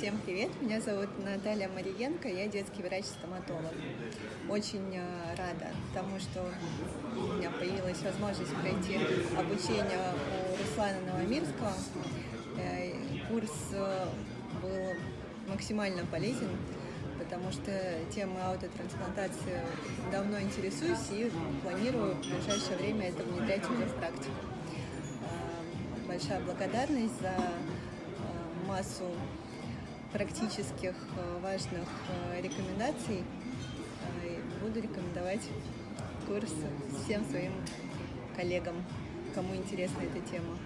Всем привет! Меня зовут Наталья Мариенко, я детский врач-стоматолог. Очень э, рада тому, что у меня появилась возможность пройти обучение у Руслана Новомирского. Э, курс э, был максимально полезен, потому что темой аутотрансплантации давно интересуюсь и планирую в ближайшее время это внедрять уже в практику. Большая благодарность за массу практических э, важных э, рекомендаций. Э, буду рекомендовать курс всем своим коллегам, кому интересна эта тема.